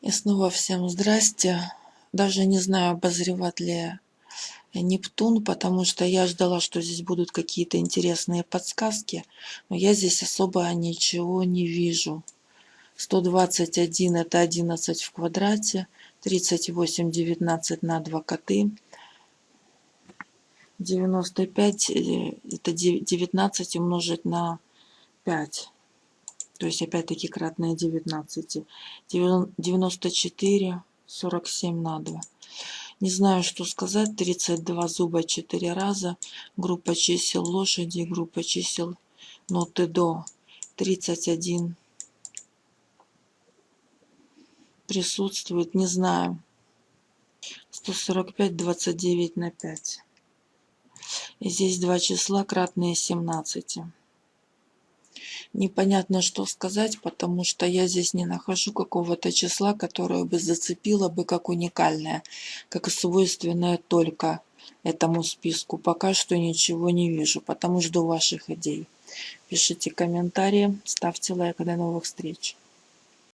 И снова всем здрасте. Даже не знаю, обозревать ли Нептун, потому что я ждала, что здесь будут какие-то интересные подсказки, но я здесь особо ничего не вижу. 121 это 11 в квадрате, 38, 19 на 2 коты, 95 э, это 19 умножить на 5. То есть опять-таки кратное 19. 94, 47 на 2. Не знаю, что сказать. 32 зуба 4 раза. Группа чисел лошади, группа чисел ноты до. 31 присутствует, не знаю. 145, 29 на 5. И здесь два числа, кратные 17 непонятно что сказать, потому что я здесь не нахожу какого-то числа, которое бы зацепило бы как уникальное, как свойственное только этому списку. Пока что ничего не вижу, потому жду ваших идей. Пишите комментарии, ставьте лайк. До новых встреч.